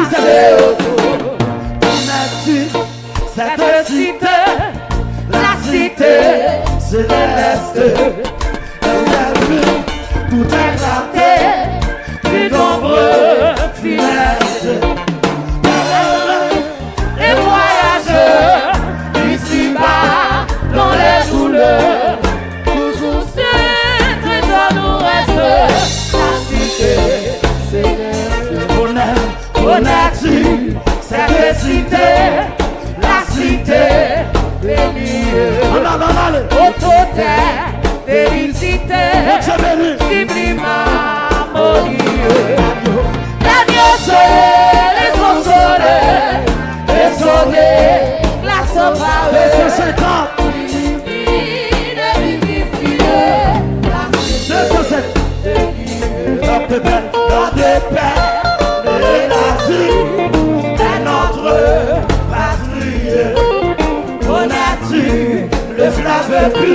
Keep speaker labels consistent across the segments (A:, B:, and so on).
A: Vous savez, aujourd'hui, on a vu cette cité, la cité se déneste. Ele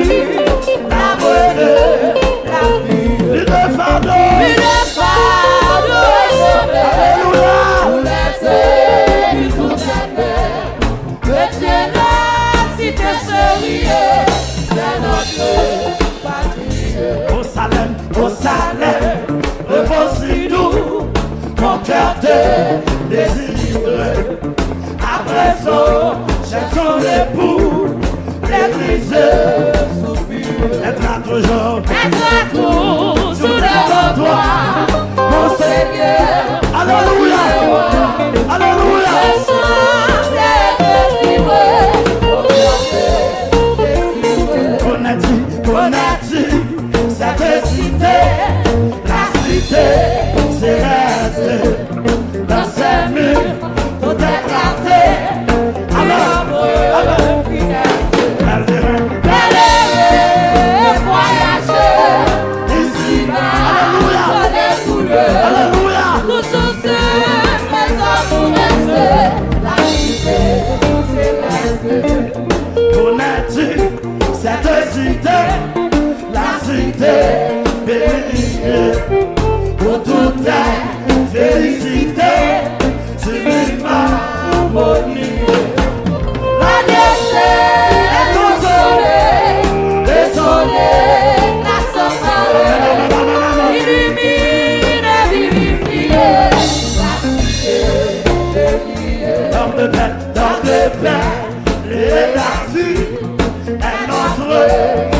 A: here.
B: and not led.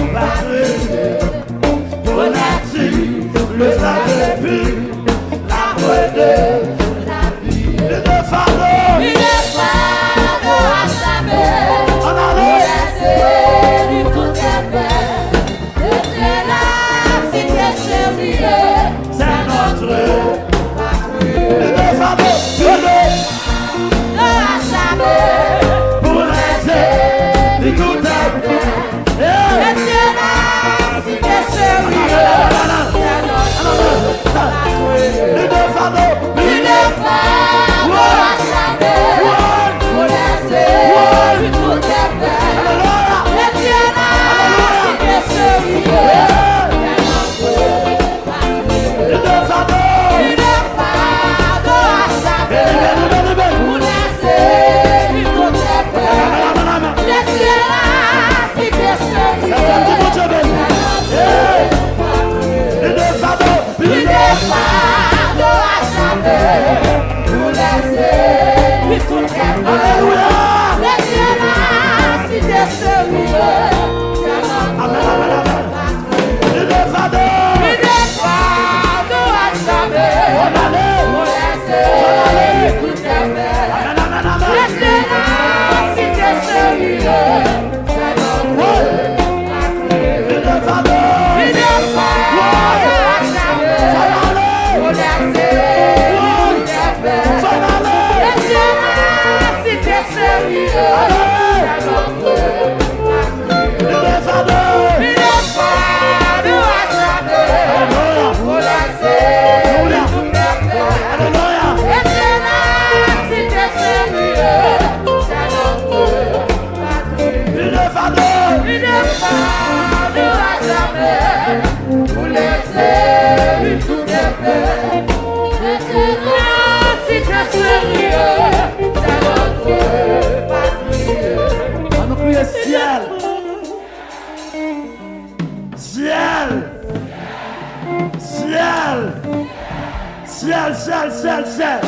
A: Seul, seul, seul.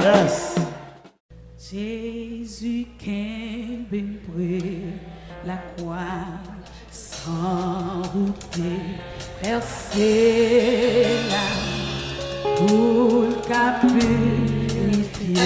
A: Yes.
B: Jésus ben la croix sans route percée là pour purifier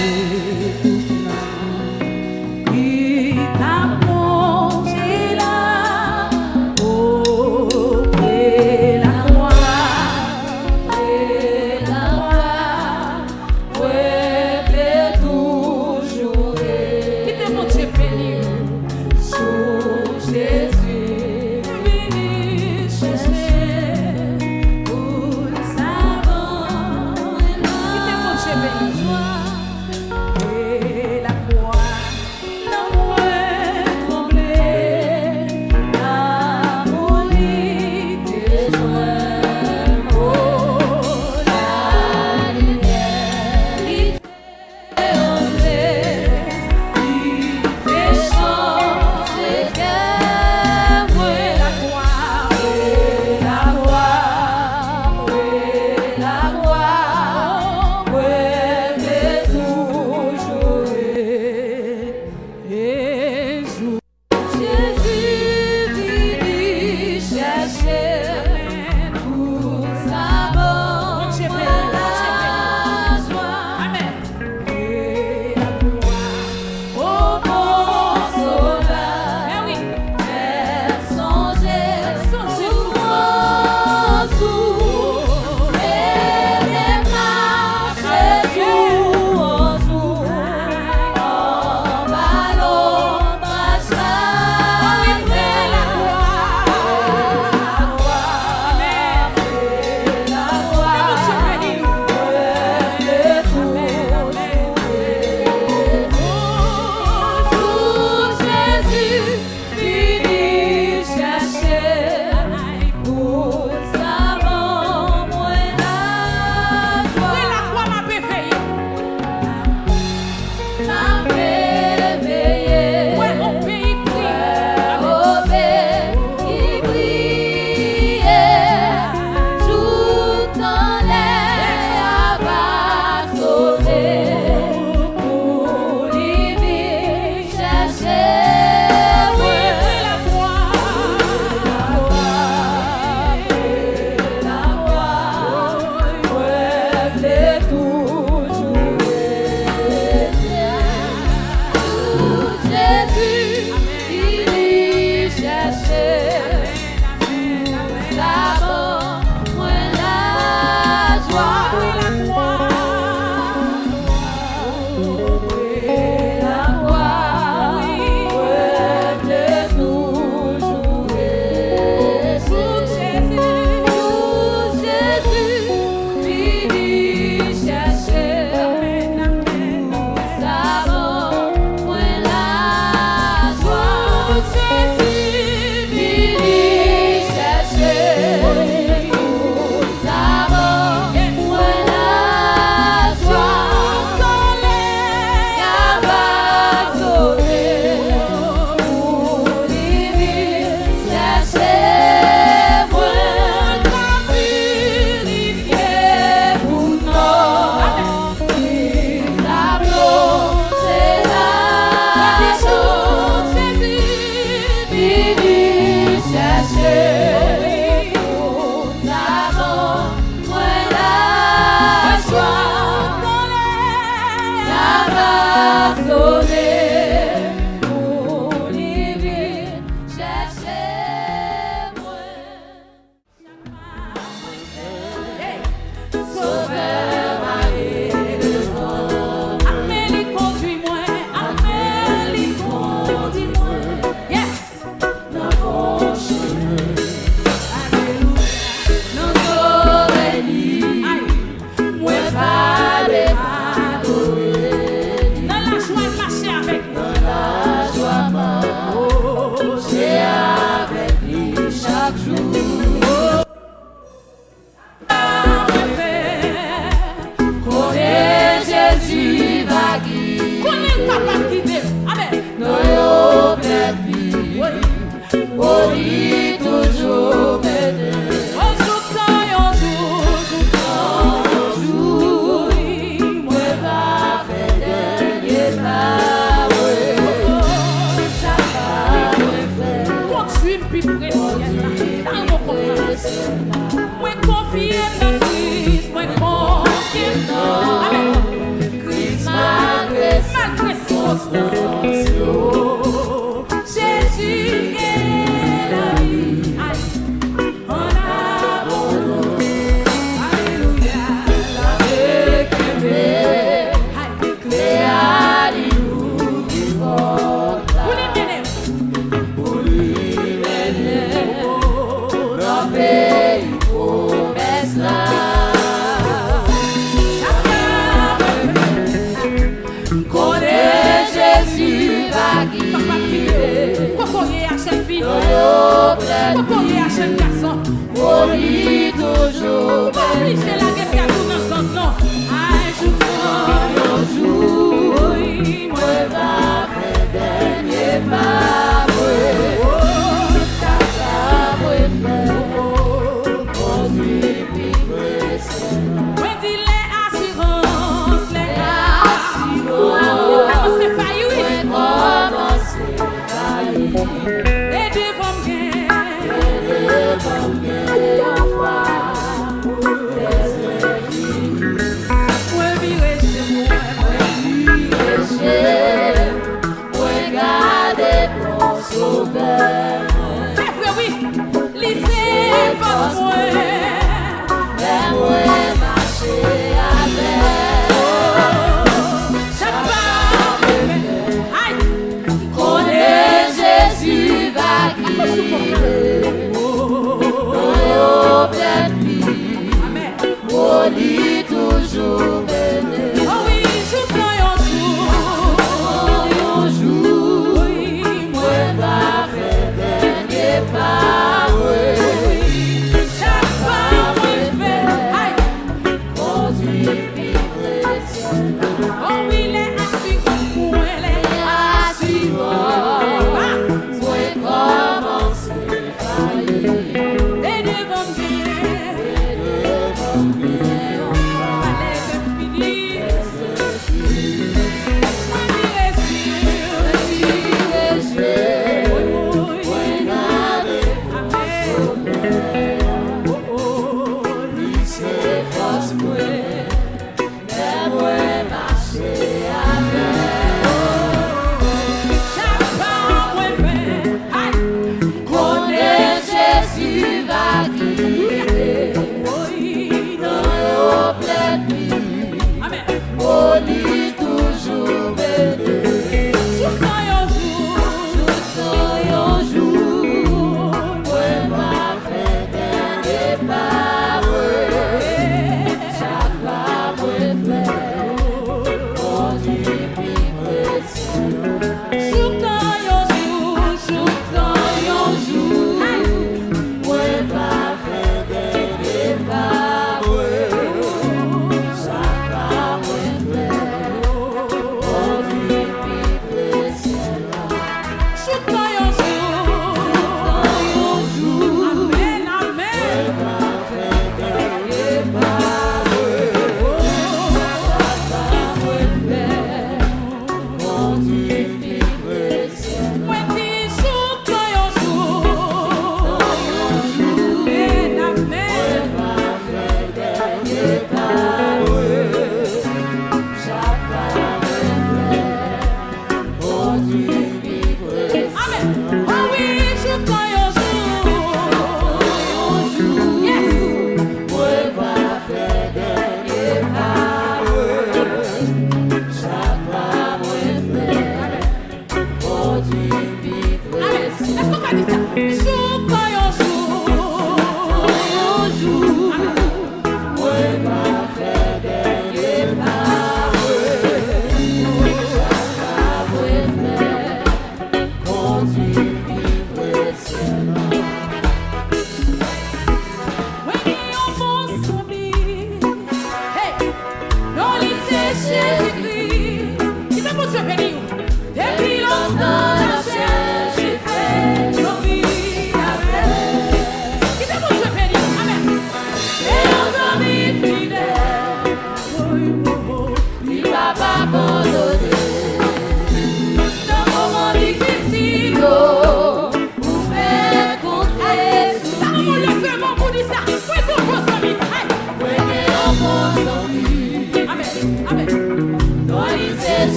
B: Jesus.